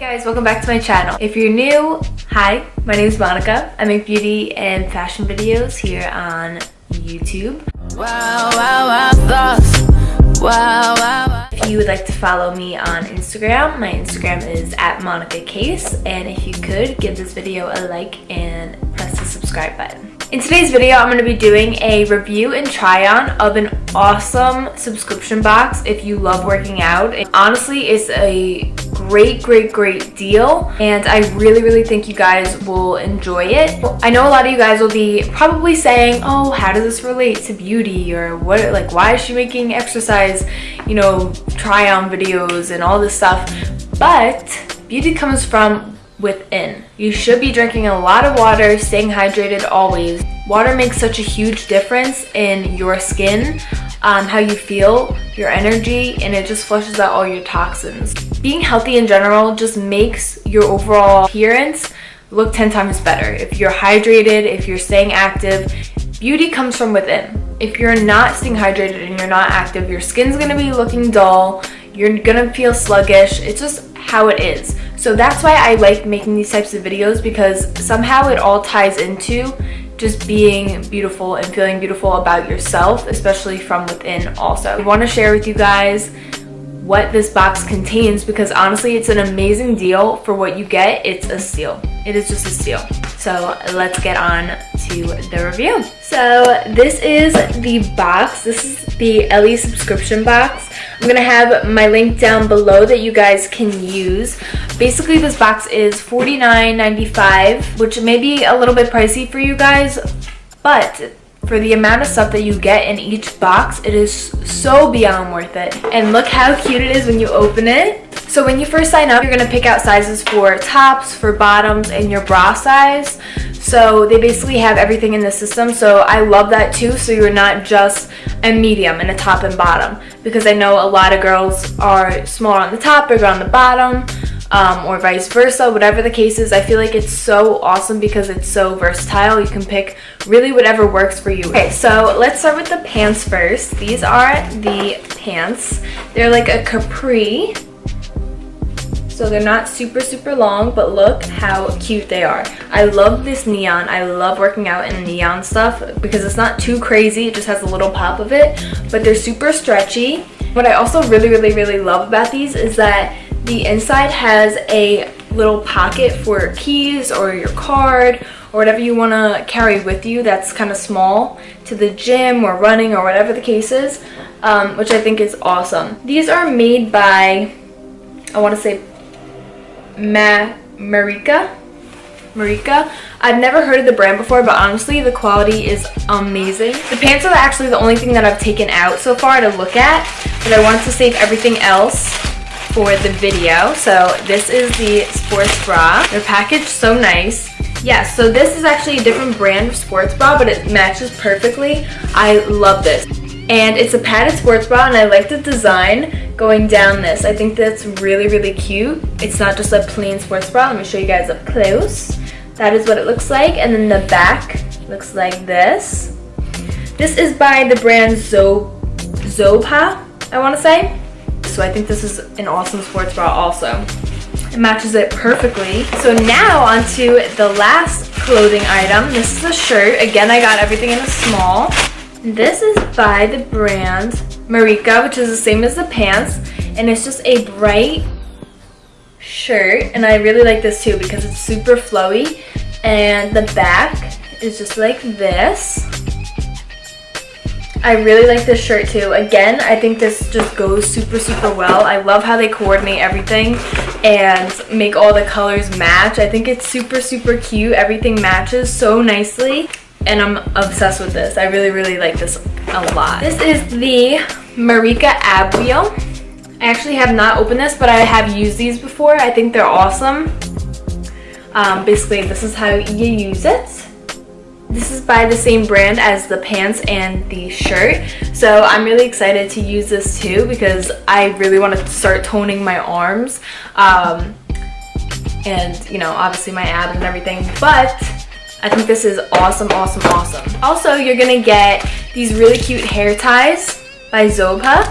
guys, welcome back to my channel. If you're new, hi, my name is Monica. I make beauty and fashion videos here on YouTube. Wow, wow, wow. Wow, wow, wow. If you would like to follow me on Instagram, my Instagram is at Monica Case. And if you could, give this video a like and press the subscribe button. In today's video, I'm going to be doing a review and try on of an awesome subscription box if you love working out. And honestly, it's a great, great, great deal. And I really, really think you guys will enjoy it. I know a lot of you guys will be probably saying, oh, how does this relate to beauty? Or what, like, why is she making exercise, you know, try on videos and all this stuff? But beauty comes from within. You should be drinking a lot of water, staying hydrated always. Water makes such a huge difference in your skin, um, how you feel, your energy, and it just flushes out all your toxins. Being healthy in general just makes your overall appearance look 10 times better. If you're hydrated, if you're staying active, beauty comes from within. If you're not staying hydrated and you're not active, your skin's gonna be looking dull, you're gonna feel sluggish. It's just how it is. So that's why I like making these types of videos because somehow it all ties into just being beautiful and feeling beautiful about yourself, especially from within also. I want to share with you guys what this box contains because honestly it's an amazing deal for what you get. It's a steal. It is just a steal. So let's get on to the review. So this is the box. This is the Ellie subscription box. I'm gonna have my link down below that you guys can use. Basically, this box is $49.95, which may be a little bit pricey for you guys, but for the amount of stuff that you get in each box, it is so beyond worth it. And look how cute it is when you open it. So when you first sign up, you're gonna pick out sizes for tops, for bottoms, and your bra size. So they basically have everything in the system. So I love that too. So you're not just a medium and a top and bottom. Because I know a lot of girls are smaller on the top, bigger on the bottom. Um, or vice versa, whatever the case is. I feel like it's so awesome because it's so versatile. You can pick really whatever works for you. Okay, so let's start with the pants first. These are the pants. They're like a capri so they're not super super long but look how cute they are i love this neon i love working out in neon stuff because it's not too crazy it just has a little pop of it but they're super stretchy what i also really really really love about these is that the inside has a little pocket for keys or your card or whatever you want to carry with you that's kind of small to the gym or running or whatever the case is um, which I think is awesome. These are made by I want to say Ma Marika. Marika. I've never heard of the brand before, but honestly, the quality is amazing. The pants are actually the only thing that I've taken out so far to look at, but I wanted to save everything else for the video. So this is the sports bra. They're packaged so nice. Yeah, so this is actually a different brand of sports bra, but it matches perfectly. I love this. And it's a padded sports bra, and I like the design going down this. I think that's really, really cute. It's not just a plain sports bra. Let me show you guys up close. That is what it looks like. And then the back looks like this. This is by the brand Zo Zobha, I want to say. So I think this is an awesome sports bra also. It matches it perfectly. So now onto the last clothing item. This is a shirt. Again, I got everything in a small. This is by the brand Marika, which is the same as the pants. And it's just a bright shirt. And I really like this too because it's super flowy. And the back is just like this. I really like this shirt too. Again, I think this just goes super, super well. I love how they coordinate everything and make all the colors match. I think it's super, super cute. Everything matches so nicely and I'm obsessed with this. I really, really like this a lot. This is the Marika Ab Wheel. I actually have not opened this, but I have used these before. I think they're awesome. Um, basically, this is how you use it. This is by the same brand as the pants and the shirt. So I'm really excited to use this too because I really want to start toning my arms. Um, and, you know, obviously my abs and everything. But I think this is awesome, awesome, awesome. Also, you're gonna get these really cute hair ties by Zobha,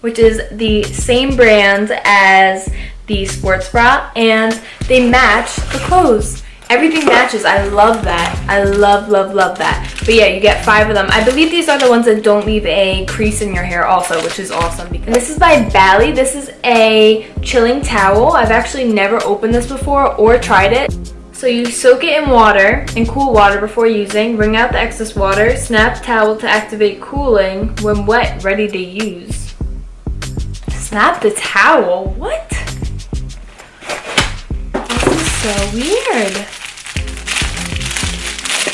which is the same brand as the sports bra and they match the clothes. Everything matches. I love that. I love, love, love that. But yeah, you get five of them. I believe these are the ones that don't leave a crease in your hair also, which is awesome. And this is by Bali. This is a chilling towel. I've actually never opened this before or tried it. So you soak it in water, in cool water before using, wring out the excess water, snap towel to activate cooling, when wet, ready to use. Snap the towel? What? This is so weird.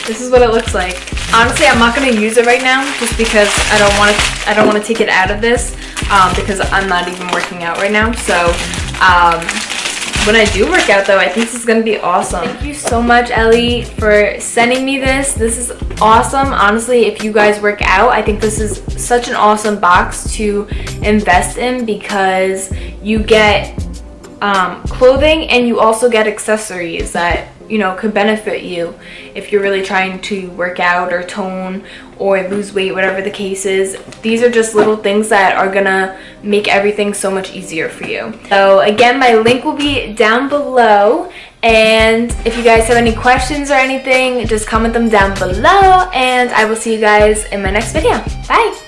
This is what it looks like. Honestly, I'm not going to use it right now just because I don't want to I don't want to take it out of this um, because I'm not even working out right now. So um, when I do work out though, I think this is gonna be awesome. Thank you so much, Ellie, for sending me this. This is awesome. Honestly, if you guys work out, I think this is such an awesome box to invest in because you get um, clothing and you also get accessories that you know could benefit you if you're really trying to work out or tone or lose weight whatever the case is. These are just little things that are gonna make everything so much easier for you. So again my link will be down below and if you guys have any questions or anything just comment them down below and i will see you guys in my next video. Bye